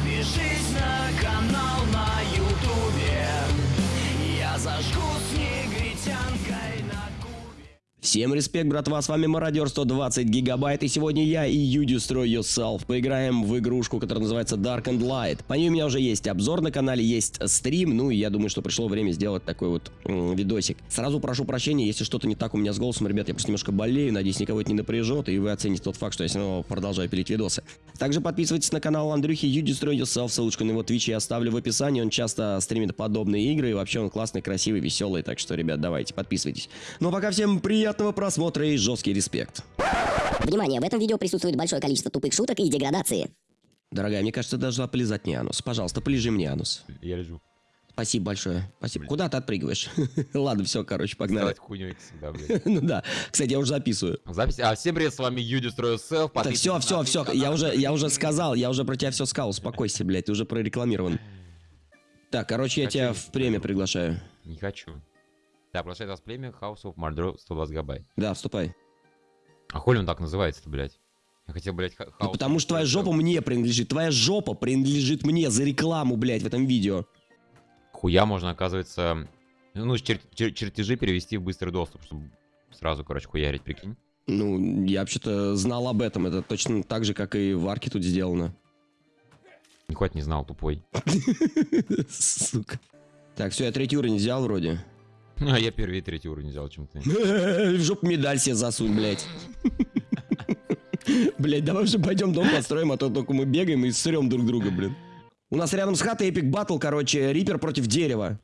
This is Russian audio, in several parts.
Подпишись на канал на ютубе. Я зажгу с негритянкой на кубе Всем респект, братва, с вами Мародер 120 гигабайт, и сегодня я и You Destroy Yourself поиграем в игрушку, которая называется Dark and Light. По ней у меня уже есть обзор на канале, есть стрим, ну и я думаю, что пришло время сделать такой вот видосик. Сразу прошу прощения, если что-то не так у меня с голосом, ребят, я просто немножко болею, надеюсь, никого это не напряжет, и вы оцените тот факт, что я все равно продолжаю пилить видосы. Также подписывайтесь на канал Андрюхи You Destroy Yourself, ссылочку на его твич я оставлю в описании, он часто стримит подобные игры, и вообще он классный, красивый, веселый, так что, ребят, давайте, подписывайтесь. Ну а пока всем приятного просмотра и жесткий респект. Внимание, в этом видео присутствует большое количество тупых шуток и деградации. Дорогая, мне кажется, ты должна полизать мне анус. Пожалуйста, полежи мне анус. Я лежу. Спасибо большое. Спасибо. Куда ты отпрыгиваешь? Ладно, все, короче, погнали. Хуйню всегда, блядь. Ну да. Кстати, я уже записываю. Запись. А, всем привет, с вами You Destroy Yourself. Так, все, все, все. Я уже, я уже сказал, я уже про тебя все сказал. Успокойся, блядь, ты уже прорекламирован. Так, короче, я Хочу тебя не в премию приглашаю. Не хочу. Да, приглашает вас племя House of Mordor 120 гигабайт. Да, вступай. А хули он так называется-то, блядь? Я хотел, блядь, ха- Ну, потому что твоя жопа мне принадлежит. Твоя жопа принадлежит мне за рекламу, блядь, в этом видео. Хуя можно, оказывается... Ну, чер- чер- чертежи перевести в быстрый доступ, чтобы сразу, короче, хуярить, прикинь. Ну, я вообще-то знал об этом. Это точно так же, как и в арке тут сделано. Хоть не знал, тупой. Сука. Так, все, я третий уровень взял вроде. А я первый и третий уровень взял, чем ты. В жопу медаль себе засунь, блядь. Блядь, давай уже пойдем дом построим, а то только мы бегаем и срем друг друга, блин. У нас рядом с хатой эпик батл, короче, рипер против дерева.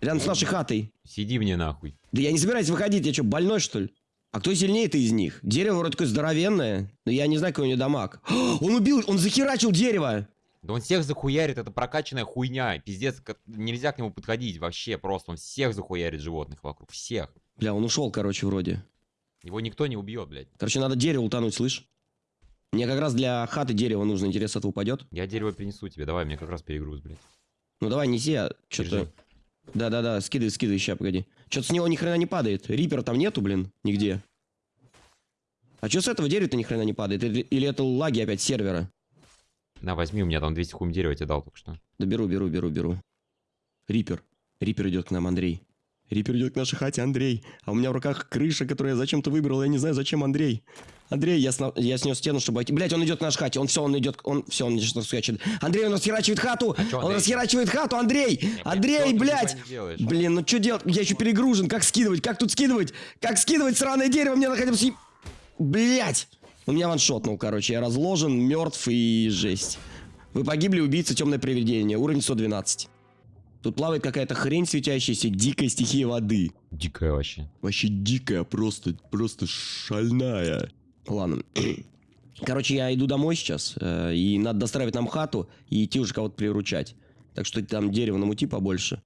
Рядом с нашей хатой. Сиди мне нахуй. Да я не собираюсь выходить, я что, больной, что ли? А кто сильнее-то из них? Дерево вроде такое здоровенное, но я не знаю, какой у него дамаг. Он убил, он захерачил дерево! Да он всех захуярит, это прокачанная хуйня. Пиздец, нельзя к нему подходить вообще просто. Он всех захуярит животных вокруг. Всех. Бля, он ушел, короче, вроде. Его никто не убьет, блядь. Короче, надо дерево утонуть, слышь? Мне как раз для хаты дерево нужно, интересно, это упадет? Я дерево принесу тебе, давай, мне как раз перегруз, блядь. Ну давай, неси, а что-то... Да-да-да, скидывай, скидывай, ща, погоди. Что-то с него ни хрена не падает. Рипера там нету, блин, нигде. А что с этого дерева-то ни хрена не падает? Или это лаги опять сервера? На, возьми, у меня там 200 хум дерева тебе дал только что. Да беру, беру, беру, беру. Рипер. Рипер идет к нам, Андрей. Рипер идет к нашей хате, Андрей. А у меня в руках крыша, которую я зачем-то выбрал. Я не знаю, зачем, Андрей. Андрей, я, сна- я снес стену, чтобы. Блять, он идет к нашей хате. Он все, он идет. Он все, он что скачет. Андрей, он расхерачивает хату. А чё, он расхерачивает хату, Андрей. Андрей, блядь. делаешь? Блин, ну что делать? Я еще перегружен. Как скидывать? Как тут скидывать? Как скидывать сраное дерево? Мне съеб... Блять! У меня ваншотнул, короче. Я разложен, мертв и жесть. Вы погибли, убийца, темное привидение. Уровень 112. Тут плавает какая-то хрень светящаяся, дикая стихия воды. Дикая вообще. Вообще дикая, просто, просто шальная. Ладно. Короче, я иду домой сейчас, э, и надо достраивать нам хату и идти уже кого-то приручать. Так что там дерево намути побольше.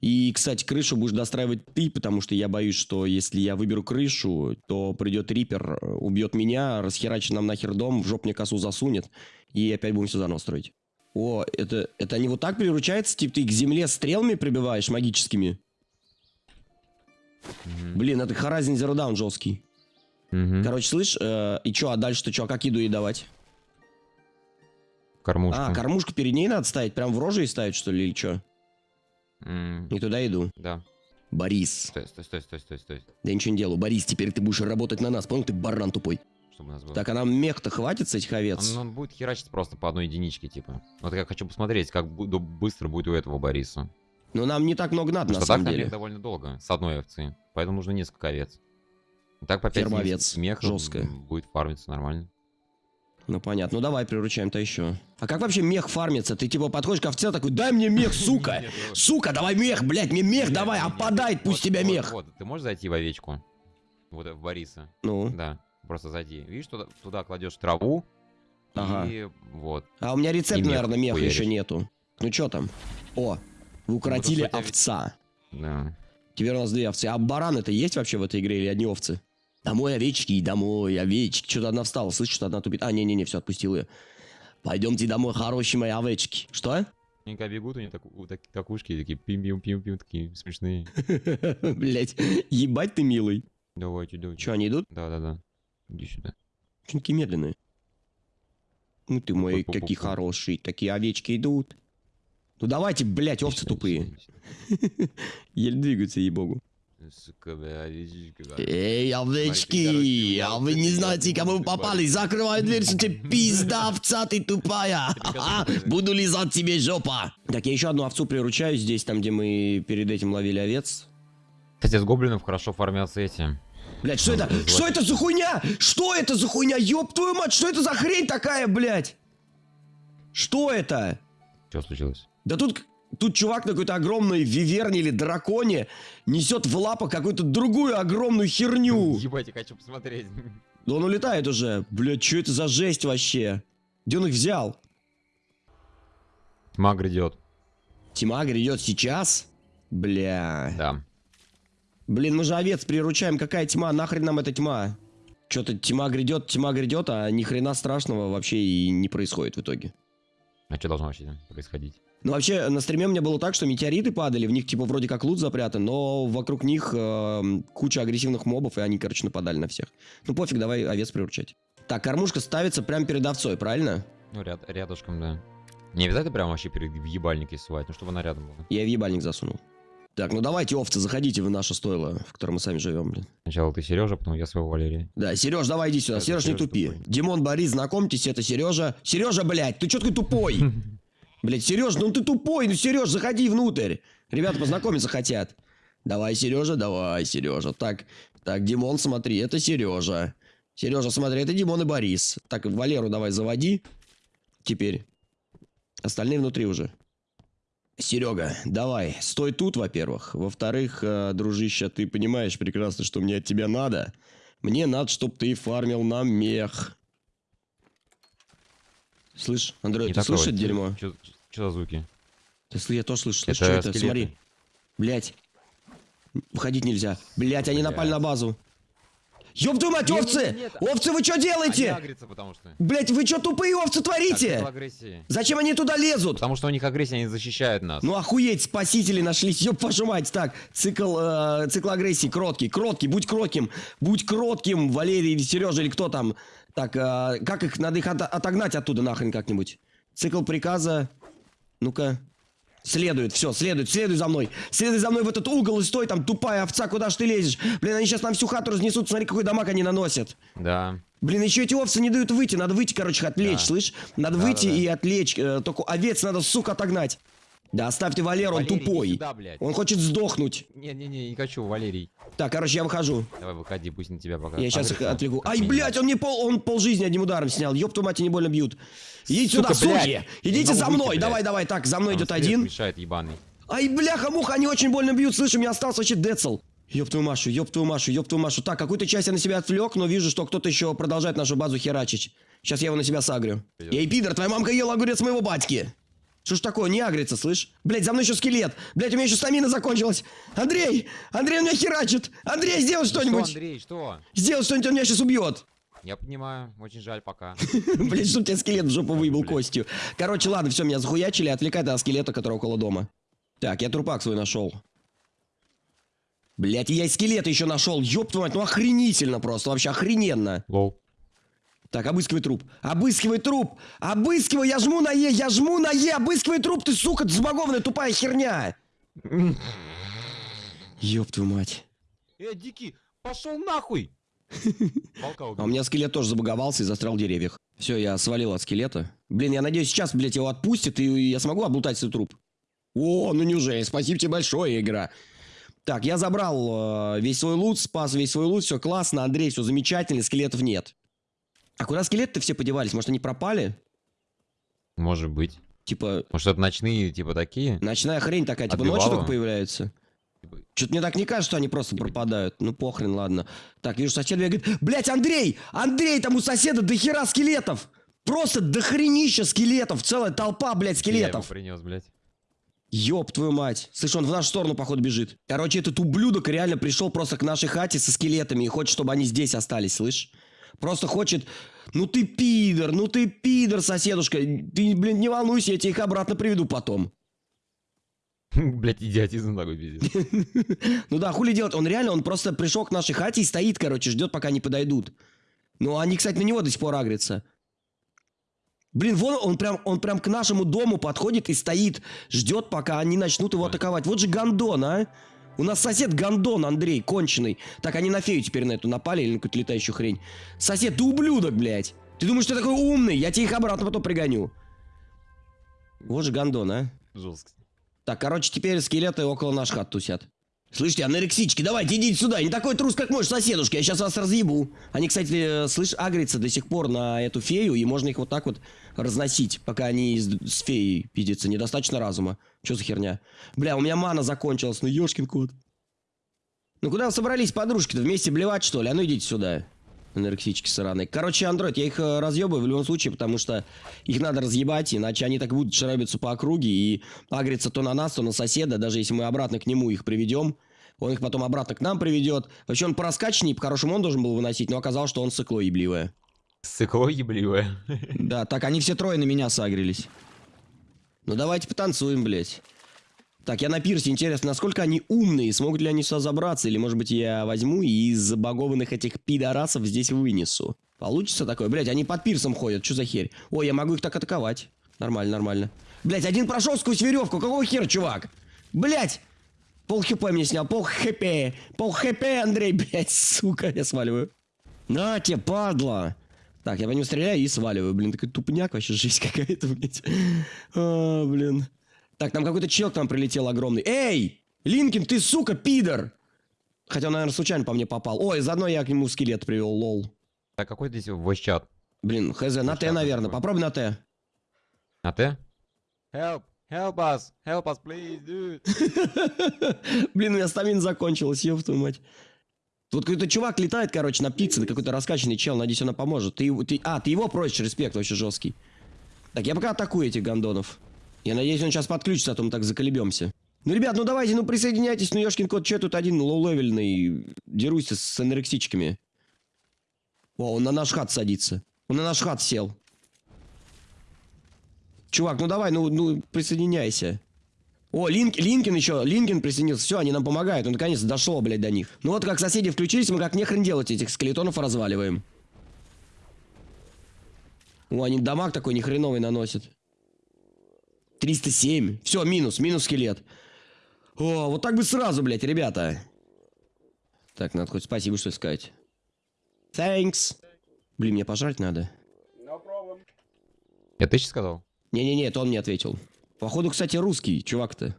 И, кстати, крышу будешь достраивать ты, потому что я боюсь, что если я выберу крышу, то придет рипер, убьет меня, расхерачит нам нахер дом, в жоп мне косу засунет, и опять будем все заново строить. О, это, это они вот так приручаются? Типа ты к земле стрелами прибиваешь магическими? Блин, это Horizon Zero Dawn жесткий. Мгм. Короче, слышь, э, и чё, а дальше-то чё, а как еду ей давать? Кормушку. А, кормушку перед ней надо ставить? Прям в роже и ставить, что ли, или чё? М, Не туда иду. Да. Борис. Стой, стой, стой, стой, стой, стой. Да я ничего не делаю. Борис, теперь ты будешь работать на нас. Понял, ты баран тупой. Чтобы у нас было. Так, а нам мех-то хватит с этих овец? Он, он будет херачить просто по одной единичке, типа. Вот я хочу посмотреть, как бу- быстро будет у этого Бориса. Но нам не так много надо, Потому на что так самом на деле. мех довольно долго, с одной овцы. Поэтому нужно несколько овец. Так по 5 Ферма овец. мех Жёсткая. будет фармиться нормально. Ну, понятно. Ну, давай приручаем-то еще. А как вообще мех фармится? Ты типа подходишь к овце такой, дай мне мех, сука! Сука, давай мех, блядь, мне мех давай, опадает пусть тебя мех! Вот, ты можешь зайти в овечку? Вот в Бориса. Ну, Да, просто зайди. Видишь, туда, туда кладешь траву. Ага. И вот. а у меня рецепт, наверное, меха еще нету. Ну, что там? О, вы укоротили Ну, то, что у тебя- овца. Да. Теперь у нас две овцы. А баран это есть вообще в этой игре или одни овцы? Домой овечки, домой овечки. Что-то одна встала, слышишь, что одна тупит. А, не-не-не, все, отпустил ее. Пойдемте домой, хорошие мои овечки. Что? Они когда бегут, у них так, у- так- так ушки такие пим-пим-пим-пим, такие смешные. Блять, ебать ты милый. Давайте, давайте. Че, они идут? Да-да-да. Иди сюда. Такие медленные? Ну ты мой, какие хорошие, такие овечки идут. Ну давайте, блядь, овцы тупые. Еле двигаются, ей-богу. Сука, бля, да. Эй, овечки, а вы не знаете, кому ты попали? Закрывай дверь, что тебе пизда, овца ты тупая. Ха-ха, Буду лизать тебе жопа. Так, я еще одну овцу приручаю здесь, там, где мы перед этим ловили овец. Кстати, с гоблинов хорошо фармятся эти. Блять, что Ну, это? Что это за хуйня? Что это за хуйня? Ёб твою мать, что это за хрень такая, блядь? Что это? Что случилось? Да тут, тут чувак на какой-то огромной виверне или драконе несет в лапах какую-то другую огромную херню. Ебать, я хочу посмотреть. Да он улетает уже. Блядь, что это за жесть вообще? Где он их взял? Тьма грядет. Тьма грядет сейчас? Бля. Да. Блин, мы же овец приручаем. Какая тьма? Нахрен нам эта тьма? Что-то тьма грядет, тьма грядет, а ни хрена страшного вообще и не происходит в итоге. А что должно вообще происходить? Ну, вообще, на стриме у меня было так, что метеориты падали, в них, типа, вроде как лут запрятан, но вокруг них эм, куча агрессивных мобов, и они, короче, нападали на всех. Ну, пофиг, давай овец приручать. Так, кормушка ставится прямо перед овцой, правильно? Ну, ряд, рядышком, да. Не обязательно прям вообще перед в ебальник сувать, ну чтобы она рядом была. Я в ебальник засунул. Так, ну давайте, овцы, заходите в наше стойло, в котором мы сами живем, блин. Сначала ты Сережа, потом я своего Валерия. Да, Сереж, давай иди сюда. Это Сереж, не тупи. тупой. Димон, Борис, знакомьтесь, это Сережа. Сережа, блядь, ты чё такой тупой? Блядь, Сереж, ну ты тупой, ну Сереж, заходи внутрь. Ребята познакомиться хотят. Давай, Сережа, давай, Сережа. Так, так, Димон, смотри, это Сережа. Сережа, смотри, это Димон и Борис. Так, Валеру давай заводи. Теперь. Остальные внутри уже. Серега, давай, стой тут, во-первых. Во-вторых, э, дружище, ты понимаешь прекрасно, что мне от тебя надо. Мне надо, чтобы ты фармил нам мех. Слышь, Андрей, ты слышишь дерьмо? Что за звуки? Ты я тоже слышу. Слышь, что это? Смотри. Блять. Выходить нельзя. Блять, они напали на базу. Ёб твою мать, овцы! Овцы, вы что делаете? Блять, вы что тупые овцы творите? Зачем они туда лезут? Потому что у них агрессия, они защищают нас. Ну охуеть, спасители нашлись, ёб вашу мать. Так, цикл, э, цикл агрессии, кроткий, кроткий, будь кротким, будь кротким, Валерий или Сережа или кто там. Так, э, как их, надо их от- отогнать оттуда нахрен как-нибудь. Цикл приказа, ну-ка, следует, все, следует, следуй за мной. Следуй за мной в этот угол и стой там, тупая овца, куда ж ты лезешь? Блин, они сейчас нам всю хату разнесут, смотри, какой дамаг они наносят. Да. Блин, еще эти овцы не дают выйти. Надо выйти, короче, отвлечь, Да. слышь? Надо Да, выйти да, да. и отвлечь. э, только овец надо, сука, отогнать. Да, оставьте Валеру, он Валерий, иди тупой. сюда, блядь. Он хочет сдохнуть. Не-не-не, не хочу, Валерий. Так, короче, я выхожу. Давай выходи, пусть на тебя пока. Я сейчас их отвлеку. Ай, минимум. блядь, он мне пол, он пол жизни одним ударом снял. Ёб твою мать, они больно бьют. Идите Сука, сюда, блядь. суки. Идите за выйти, мной. блядь. Давай, давай, так, за мной Там идет один. мешает, ебаный. Ай, бляха-муха, они очень больно бьют. Слышь, у меня остался вообще децл. Ёб твою Машу, ёб твою Машу, ёб твою Машу. Так, какую-то часть я на себя отвлек, но вижу, что кто-то еще продолжает нашу базу херачить. Сейчас я его на себя сагрю. Эй, пидор, твоя мамка ела огурец моего батьки. Что ж такое, не агрится, слышь? Блять, за мной еще скелет. Блять, у меня еще стамина закончилась. Андрей! Андрей, он меня херачит! Андрей, сделай Что, что-нибудь! Андрей, что? Сделай что-нибудь, он меня сейчас убьет. Я понимаю, очень жаль пока. Блять, чтоб тебя скелет в жопу блядь. костью. Короче, ладно, все, меня захуячили, отвлекай от скелета, который около дома. Так, я трупак свой нашел. Блять, я и скелета еще нашел. Ёб твою мать, ну охренительно просто, вообще охрененно. Лол. Так, обыскивай труп. Обыскивай труп! Обыскивай! Я жму на Е! Я жму на Е! Обыскивай труп, ты, сука, забагованная тупая херня! Ёб твою мать. Э, Дикий, пошел нахуй! А у меня скелет тоже забаговался и застрял в деревьях. Все, я свалил от скелета. Блин, я надеюсь, сейчас, блядь, его отпустит, и я смогу облутать свой труп. О, ну неужели? Спасибо тебе большое, игра. Так, я забрал э, весь свой лут, спас весь свой лут, все классно, Андрей, все замечательно, скелетов нет. А куда скелеты все подевались? Может, они пропали? Может быть. Типа, Может, это ночные, типа, такие? ночная хрень такая, типа Отбивала? ночью только появляются. Типа, Что-то мне так не кажется, что они просто пропадают. Ну, похрен, ладно. Так, вижу, сосед бегает. Блять, Андрей! Андрей, там у соседа дохера скелетов! Просто дохренища скелетов! Целая толпа, блядь, Я скелетов! принес, блядь. Ёб твою мать. Слышь, он в нашу сторону, походу, бежит. Короче, этот ублюдок реально пришел просто к нашей хате со скелетами и хочет, чтобы они здесь остались, слышь? Просто хочет... Ну ты пидор, ну ты пидор, соседушка. Ты, блин, не волнуйся, я тебе их обратно приведу потом. Блядь, идиотизм такой пиздец. Ну да, хули делать? Он реально, он просто пришел к нашей хате и стоит, короче, ждет, пока они подойдут. Ну, они, кстати, на него до сих пор агрятся. Блин, вон он прям, он прям к нашему дому подходит и стоит, ждет, пока они начнут его атаковать. Вот же гондон, а! У нас сосед гондон, Андрей, конченый. Так, они на фею теперь на эту напали или на какую-то летающую хрень. Сосед, ты ублюдок, блядь. Ты думаешь, ты такой умный? Я тебе их обратно потом пригоню. Вот же гондон, а. Жестко. Так, короче, теперь скелеты около наших хат тусят. Слышите, анорексички, давайте идите сюда. Не такой трус, как мой соседушка. Я сейчас вас разъебу. Они, кстати, э, слышь, агрятся до сих пор на эту фею, и можно их вот так вот разносить, пока они с, феей пиздятся. Недостаточно разума. Что за херня? Бля, у меня мана закончилась, ну ёшкин кот. Ну куда вы собрались, подружки-то? Вместе блевать, что ли? А ну идите сюда. Анорексички сраные. Короче, Андроид, я их э, разъебаю в любом случае, потому что их надо разъебать, иначе они так будут шарабиться по округе и агриться то на нас, то на соседа, даже если мы обратно к нему их приведем. Он их потом обратно к нам приведет. Вообще он по раскачанней, по-хорошему он должен был выносить, но оказалось, что он сыкло ебливое. Сыкло ебливое. Да, так они все трое на меня сагрились. Ну давайте потанцуем, блядь. Так, я на пирсе, интересно, насколько они умные, смогут ли они сюда забраться, или, может быть, я возьму и из забагованных этих пидорасов здесь вынесу. Получится такое? Блядь, они под пирсом ходят, что за херь? Ой, я могу их так атаковать. Нормально, нормально. Блядь, один прошел сквозь веревку, какого хера, чувак? Блядь! Пол хп мне снял, пол хп. Пол хп, Андрей, блядь, сука, я сваливаю. На тебе, падла. Так, я по нему стреляю и сваливаю. Блин, такой тупняк вообще, жизнь какая-то, блядь. А, блин. Так, там какой-то чел к нам прилетел огромный. Эй! Линкин, ты, сука, пидор! Хотя он, наверное, случайно по мне попал. Ой, заодно я к нему скелет привел, лол. Так, какой здесь voice-чат? Блин, хз, на Т, наверное. Попробуй на Т. На Т? Help! Help us! Help us, please, dude! Блин, у меня стамина закончилась, ёб твою мать. Тут какой-то чувак летает, короче, на птице, какой-то раскачанный чел, надеюсь, она поможет. Ты, ты, а, ты его просишь, респект вообще жесткий. Так, я пока атакую этих гондонов. Я надеюсь, он сейчас подключится, а то мы так заколебемся. Ну, ребят, ну давайте, ну присоединяйтесь, ну ёшкин кот, я тут один low-левельный, дерусь с анорексичками. О, он на наш хат садится. Он на наш хат сел. Чувак, ну давай, ну, ну присоединяйся. О, Линк, Линкин еще, Линкин присоединился. Все, они нам помогают. О, наконец дошло, блядь, до них. Ну вот как соседи включились, мы как нехрен делать этих скелетонов разваливаем. О, они дамаг такой нехреновый наносят. 307. Все, минус, минус скелет. О, вот так бы сразу, блядь, ребята. Так, надо хоть спасибо, что сказать. Thanks. Блин, мне пожрать надо. Я ты сейчас сказал? Не-не-не, это он мне ответил. Походу, кстати, русский, чувак-то.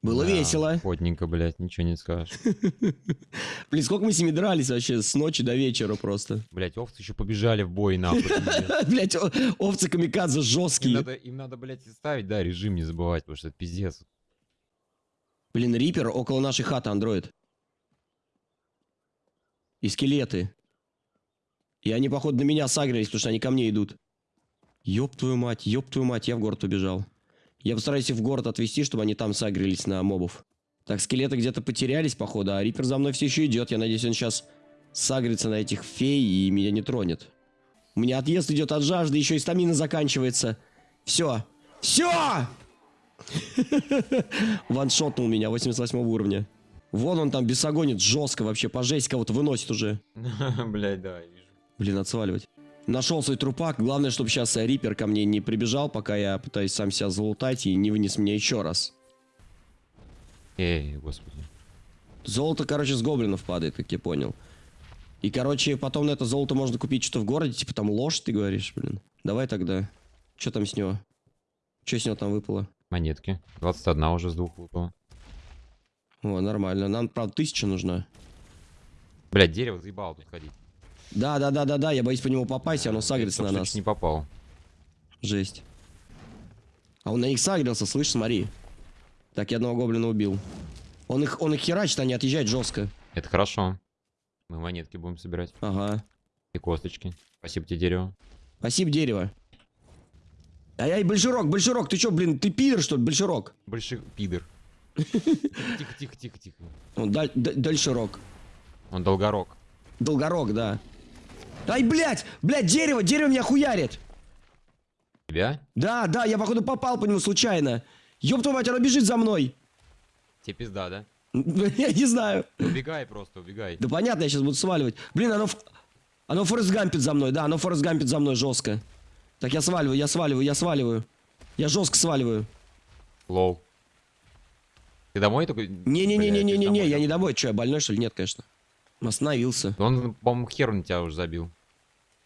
Было Да, весело. Потненько, блядь, ничего не скажешь. Блин, сколько мы с ними дрались вообще с ночи до вечера просто. Блядь, овцы еще побежали в бой, нахуй. Блять, овцы камикадзе жесткие. им надо, блядь, ставить, да, режим не забывать, потому что это пиздец. Блин, Рипер около нашей хаты, андроид. И скелеты. И они, походу, на меня сагрились, потому что они ко мне идут. Ёб твою мать, ёб твою мать, я в город убежал. Я постараюсь их в город отвезти, чтобы они там сагрились на мобов. Так, скелеты где-то потерялись, походу, а Рипер за мной все еще идет. Я надеюсь, он сейчас сагрится на этих фей и меня не тронет. У меня отъезд идет от жажды, еще и стамина заканчивается. Все. Все! Ваншотнул меня 88 уровня. Вон он там бесогонит жестко вообще, по жесть кого-то выносит уже. Блядь, да, вижу. Блин, отсваливать. Нашел свой трупак. Главное, чтобы сейчас Рипер ко мне не прибежал, пока я пытаюсь сам себя залутать и не вынес меня еще раз. Эй, господи. Золото, короче, с гоблинов падает, как я понял. И, короче, потом на это золото можно купить что-то в городе, типа там ложь, ты говоришь, блин. Давай тогда. Что там с него? Что с него там выпало? Монетки. 21 уже с двух выпало. О, нормально. Нам, правда, тысяча нужна. Блядь, дерево заебало тут ходить. Да, да, да, да, да, я боюсь по нему попасть, оно сагрится на нас. не попал. Жесть. А он на них сагрился, слышь, смотри. Так, я одного гоблина убил. Он их, он их херачит, они отъезжают жестко. Это хорошо. Мы монетки будем собирать. Ага. И косточки. Спасибо тебе, дерево. Спасибо, дерево. Ай-ай, большерок, большерок, ты чё, блин, ты пидор, что ли, большерок? Большой пидор. Тихо, тихо, тихо, тихо. Он даль, даль- дальшерок. Он долгорог. Долгорог, да. Ай, блядь, блядь, дерево, дерево меня хуярит. Тебя? Да, да, я, походу, попал по нему случайно. Ёб твою мать, оно бежит за мной. Тебе пизда, да? Я не знаю. Убегай просто, убегай. Да понятно, я сейчас буду сваливать. Блин, оно... Оно форест гампит за мной, да, оно форест гампит за мной жестко. Так, я сваливаю, я сваливаю, я сваливаю. Я жестко сваливаю. Лол. Ты домой такой? Не-не-не-не-не-не, я не домой. домой. Че, я больной, что ли? Нет, конечно. Остановился. Он, по-моему, хер на тебя уже забил.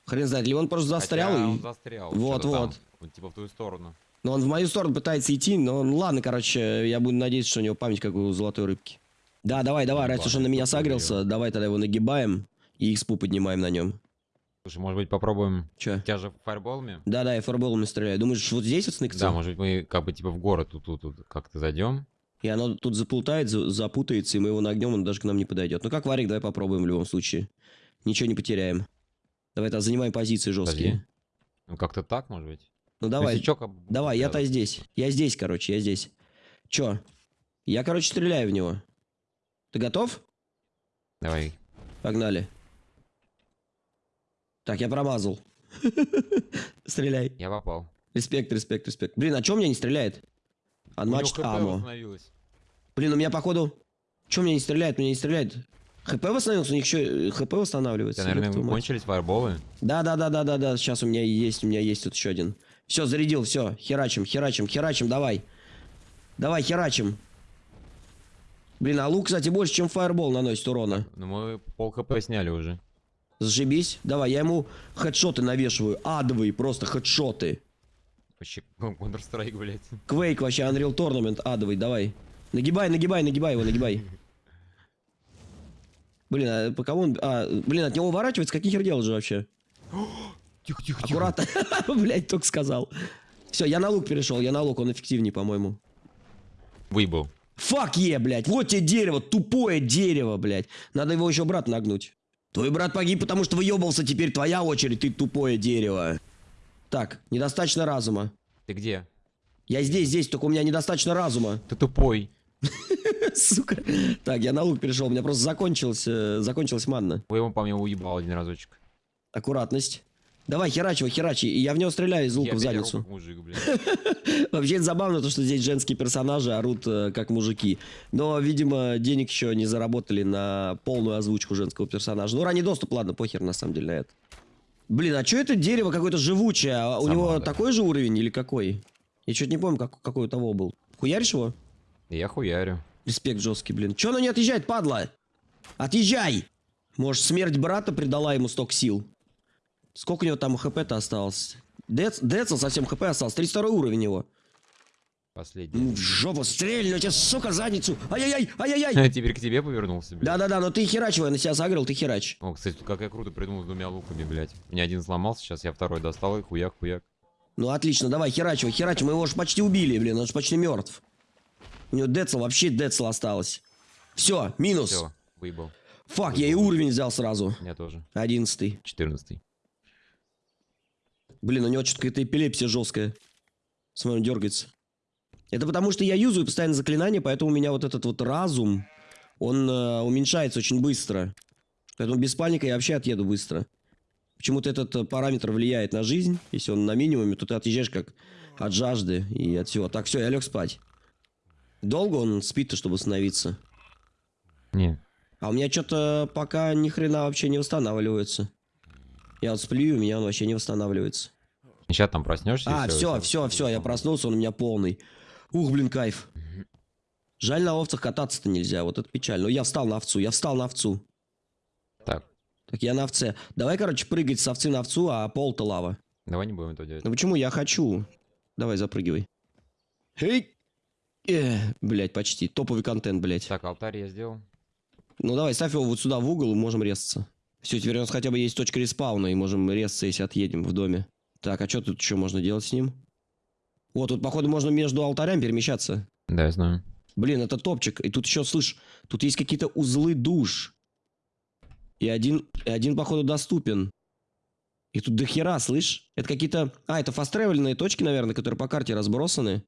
Хрен знает, ли он просто застрял. Хотя и- он застрял. Вот, там, вот. вот. Типа в твою сторону. Но он в мою сторону пытается идти, но ну, ладно, короче, я буду надеяться, что у него память как у золотой рыбки. Да, давай, давай, раз уж он на меня согрелся, давай тогда его нагибаем и экспу поднимаем на нем. Слушай, может быть, попробуем... Че? Тебя же фаерболами? Да, да, я фарболами стреляю. Думаешь, вот здесь вот сныкаться? Да, может быть, мы как бы типа в город тут, тут, тут как-то зайдем. И оно тут заплутает, за- запутается, и мы его нагнем, он даже к нам не подойдет. Ну как варик, давай попробуем в любом случае. Ничего не потеряем. Давай тогда занимаем позиции жесткие. Ну, как-то так, может быть. Ну давай, бы давай, я-то здесь. Я здесь, короче, я здесь. Чё? Я, короче, стреляю в него. Ты готов? Давай. Погнали. Так, я промазал. Стреляй. Я попал. Респект, респект, респект. Блин, а чё у меня не стреляет? Unmatched ammo. восстановилось. Блин, у меня походу... Чё меня не стреляет? У меня не стреляет. ХП восстановился? У них еще ХП У восстанавливается. тебя, наверное, мать. кончились фаерболы? Да, да, да, да, да, да. Сейчас у меня есть, у меня есть тут еще один. Все, зарядил, все. Херачим, херачим, херачим, давай. Давай, херачим. Блин, а лук, кстати, больше, чем фаербол наносит урона. Ну, мы пол хп сняли уже. Зашибись. Давай, я ему хедшоты навешиваю. Адовые просто хедшоты. Вообще, Counter-Strike, блядь. Квейк вообще, Unreal Tournament адовый, давай. Нагибай, нагибай, нагибай его, нагибай. Блин, а по кому он... А, блин, от него уворачивается, какие хер делать же вообще? Тихо, тихо, Аккуратно. Блять, только сказал. Все, я на лук перешел, я на лук, он эффективнее, по-моему. Выебал. Фак е, блядь. Вот тебе дерево, тупое дерево, блядь. Надо его еще брат нагнуть. Твой брат погиб, потому что выебался, теперь твоя очередь, ты тупое дерево. Так, недостаточно разума. Ты где? Я здесь, здесь, только у меня недостаточно разума. Ты тупой. Сука. Так, я на лук перешел, у меня просто закончилась, закончилась манна. Вы его, по мне, уебал один разочек. Аккуратность. Давай, херач его, херачи. Я в него стреляю из лука Я в задницу. мужик. Вообще это забавно, то, что здесь женские персонажи орут э, как мужики. Но, видимо, денег еще не заработали на полную озвучку женского персонажа. Ну, ранний доступ, ладно, похер на самом деле на это. Блин, а что это дерево какое-то живучее? А у Сама, него да. такой же уровень или какой? Я что-то не помню, как, какой у того был. Хуяришь его? Я хуярю. Респект жесткий, блин. Че оно не отъезжает, падла? Отъезжай! Может, смерть брата придала ему столько сил? Сколько у него там хп-то осталось? Дец, Децл совсем хп осталось. 32 уровень его. Последний. Ну, в жопу стрельну тебе, сука, задницу. Ай-яй-яй, ай-яй-яй. Теперь к тебе повернулся, блядь. Да-да-да, но ты херач его, я на себя согрел, ты херач. О, кстати, как я круто придумал с двумя луками, блядь. У меня один сломался, сейчас я второй достал и хуяк, хуяк. Ну, отлично, давай, херач его, херач, мы его же почти убили, блин, он же почти мертв. У него Децл, вообще Децл осталось. Все, минус. Все, выебал. Фак, я и уровень взял сразу. Меня тоже. Одиннадцатый. 14 Блин, у него что-то какая-то эпилепсия жесткая. Смотри, он дергается. Это потому, что я юзаю постоянно заклинания, поэтому у меня вот этот вот разум, он э, уменьшается очень быстро. Поэтому без паника я вообще отъеду быстро. Почему-то этот э, параметр влияет на жизнь. Если он на минимуме, то ты отъезжаешь как от жажды и от всего. Так, все, я лег спать. Долго он спит-то, чтобы восстановиться? Не, А у меня что-то пока ни хрена вообще не восстанавливается. Я вот сплю, у меня он вообще не восстанавливается. сейчас там проснешься. А, все, все, все, я проснулся, он у меня полный. Ух, блин, кайф. Жаль, на овцах кататься-то нельзя, вот это печально. Но я встал на овцу, я встал на овцу. Так, Так я на овце. Давай, короче, прыгать с овцы на овцу, а пол-то лава. давай не будем этого делать. Ну почему? Я хочу. Давай, запрыгивай. Эй! Э, блять, почти. Топовый контент, блять. Так, алтарь я сделал. Ну давай, ставь его вот сюда в угол, и можем резаться. Все, теперь у нас хотя бы есть точка респауна, и можем резаться, если отъедем в доме. Так, а что тут еще можно делать с ним? Вот, тут, походу, можно между алтарями перемещаться. Да, я знаю. Блин, это топчик. И тут еще, слышь, тут есть какие-то узлы душ. И один, и один, походу, доступен. И тут дохера, слышь? Это какие-то... А, это фастревельные точки, наверное, которые по карте разбросаны.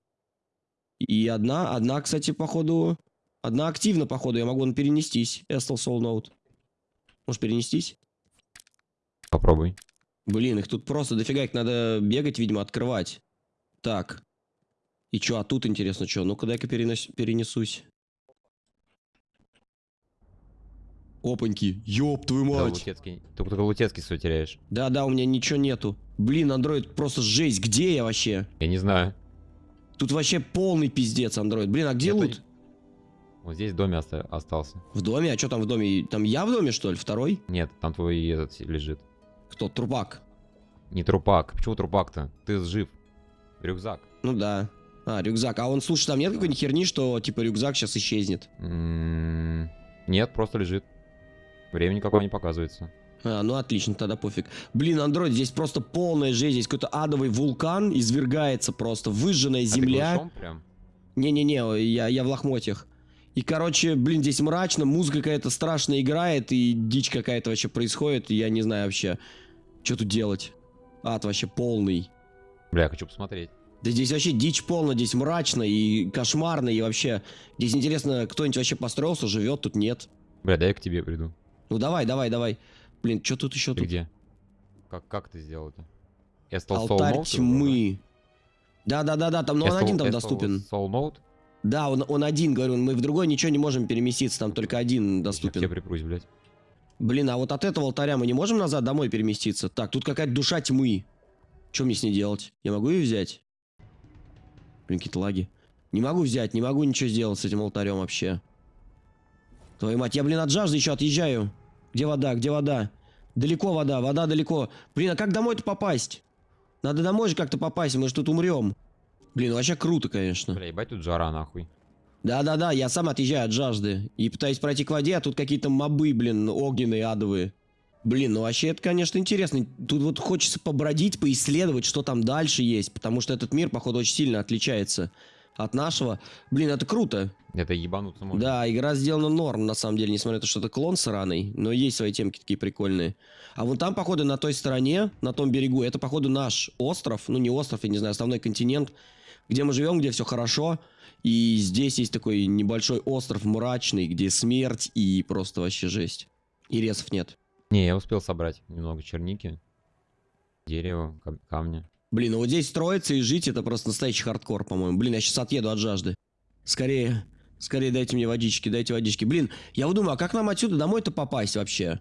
И одна, одна, кстати, походу... Одна активна, походу, я могу перенестись. Estel Soul Note. Можешь перенестись? Попробуй. Блин, их тут просто дофига, их надо бегать, видимо, открывать. Так. И чё, а тут интересно, что? Ну-ка, дай-ка перенес- перенесусь. Опаньки, ёб твою Да, мать. Лутецкий. Только только Лутецкий свой теряешь. Да-да, у меня ничего нету. Блин, андроид просто жесть, где я вообще? Я не знаю. Тут вообще полный пиздец, андроид. Блин, а где Это лут? Вот здесь в доме оста- остался. В доме? А что там в доме? Там я в доме, что ли? Второй? Нет, там твой этот лежит. Кто? Трупак? Не трупак. Почему трупак-то? Ты жив. Рюкзак. Ну да. А, рюкзак. А он, слушай, там нет какой-нибудь херни, что типа рюкзак сейчас исчезнет? М, Нет, просто лежит. Времени какого не показывается. А, ну отлично, тогда пофиг. Блин, андроид, здесь просто полная жесть. Здесь какой-то адовый вулкан извергается просто. Выжженная земля. Не-не-не, я, я в лохмотьях. И, короче, блин, здесь мрачно, музыка какая-то страшная играет, и дичь какая-то вообще происходит, и я не знаю вообще, что тут делать. Ад вообще полный. Бля, я хочу посмотреть. Да здесь вообще дичь полная, здесь мрачно и кошмарно, и вообще... Здесь интересно, кто-нибудь вообще построился, живет, тут нет. Бля, дай я к тебе приду. Ну давай, давай, давай. Блин, что тут еще Ты тут? где? Как, как ты сделал это? Я стал Алтарь тьмы. Да-да-да-да, там, ну он один там доступен. Soul Note? Да, он, он один, говорю, мы в другой ничего не можем переместиться, там только один Я доступен. припрусь, блядь. Блин, а вот от этого алтаря мы не можем назад домой переместиться? Так, тут какая-то душа тьмы. Что мне с ней делать? Я могу ее взять? Блин, какие-то лаги. Не могу взять, не могу ничего сделать с этим алтарем вообще. Твою мать, я, блин, от жажды еще отъезжаю. Где вода, где вода? Далеко вода, вода далеко. Блин, а как домой-то попасть? Надо домой же как-то попасть, мы же тут умрем. Блин, вообще круто, конечно. Бля, ебать тут жара, нахуй. Да-да-да, я сам отъезжаю от жажды. И пытаюсь пройти к воде, а тут какие-то мобы, блин, огненные, адовые. Блин, ну вообще это, конечно, интересно. Тут вот хочется побродить, поисследовать, что там дальше есть. Потому что этот мир, походу, очень сильно отличается от нашего. Блин, это круто. Это ебануться можно. Да, игра сделана норм, на самом деле, несмотря на то, что это клон сраный. Но есть свои темки такие прикольные. А вон там, походу, на той стороне, на том берегу, это, походу, наш остров. Ну, не остров, я не знаю, основной континент, где мы живем, где все хорошо. И здесь есть такой небольшой остров мрачный, где смерть и просто вообще жесть. И ресов нет. Не, я успел собрать немного черники, дерева, кам- камня. Блин, ну вот здесь строиться и жить, это просто настоящий хардкор, по-моему. Блин, я сейчас отъеду от жажды. Скорее, скорее дайте мне водички, дайте водички. Блин, я вот думаю, а как нам отсюда домой-то попасть вообще?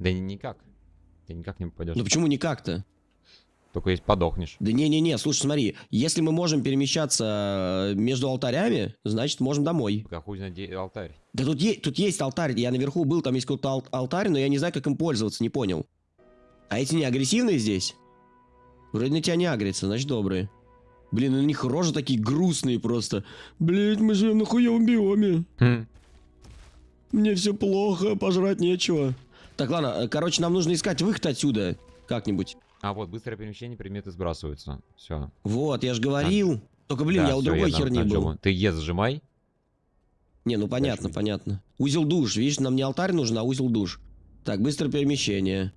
Да ни- никак. Ты никак не попадешь. Ну почему никак-то? Только если подохнешь. Да не-не-не, слушай, смотри, если мы можем перемещаться э, между алтарями, значит можем домой. Как хуй знает, алтарь. Да тут, е- тут есть алтарь, я наверху был, там есть какой-то ал- алтарь, но я не знаю, как им пользоваться, не понял. А эти не агрессивные здесь? Вроде на тебя не агрятся, значит добрые. Блин, у них рожи такие грустные просто. Блять, мы живем на хуевом биоме. Хм. Мне все плохо, пожрать нечего. Так, ладно, э, короче, нам нужно искать выход отсюда. Как-нибудь. А вот, быстрое перемещение, предметы сбрасываются. Все. Вот, я же говорил. Только, блин, я у другой херни был. Ты Е зажимай. Не, ну понятно, видеть. понятно. Узел душ, видишь, нам не алтарь нужен, а узел душ. Так, быстрое перемещение.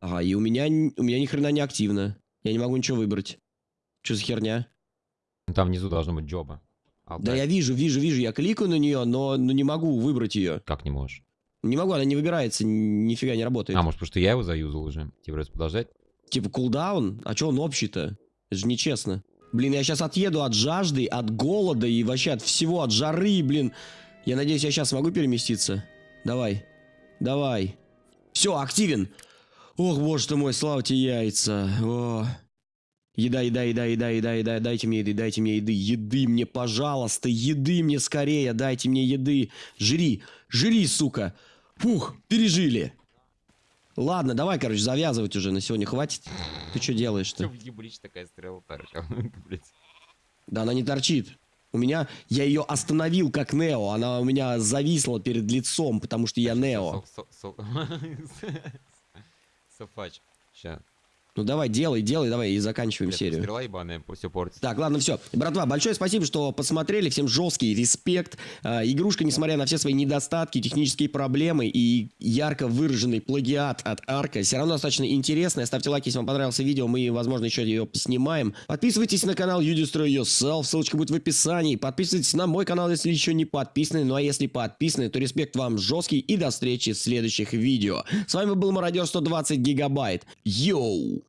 Ага, и у меня, у меня ни хрена не активно. Я не могу ничего выбрать. Что за херня? Там внизу должно быть джоба. Алтарь. Да я вижу, вижу, вижу, я кликаю на нее, но, но не могу выбрать ее. Как не можешь? Не могу, она не выбирается, нифига не работает. А, может, потому что я его заюзал уже. Тебе придется подождать. Типа кулдаун? А что он общий-то? Это же нечестно. Блин, я сейчас отъеду от жажды, от голода и вообще от всего, от жары, блин. Я надеюсь, я сейчас смогу переместиться. Давай. Давай. Все, активен. Ох, боже ты мой, слава тебе яйца. О. Еда, еда, еда, еда, еда, еда, дайте мне еды, дайте мне еды, еды мне, пожалуйста, еды мне скорее, дайте мне еды. Жри, жри, сука. Фух, пережили. Ладно, давай, короче, завязывать уже, на сегодня хватит. Ты что делаешь-то? такая стрела торчала. Да она не торчит. У меня, я ее остановил как Нео, она у меня зависла перед лицом, потому что я Нео. Со- со- со- Софач. Ща. Ну давай, делай, делай, давай, и заканчиваем Блядь, серию. Стрела ебаная, все портит. Так, ладно, все. Братва, большое спасибо, что посмотрели. Всем жесткий респект. А, игрушка, несмотря на все свои недостатки, технические проблемы и ярко выраженный плагиат от Арка, все равно достаточно интересная. Ставьте лайк, если вам понравилось видео. Мы, возможно, еще ее поснимаем. Подписывайтесь на канал You Destroy Yourself. Ссылочка будет в описании. Подписывайтесь на мой канал, если еще не подписаны. Ну а если подписаны, то респект вам жесткий. И до встречи в следующих видео. С вами был Мародер 120 Гигабайт. Йоу!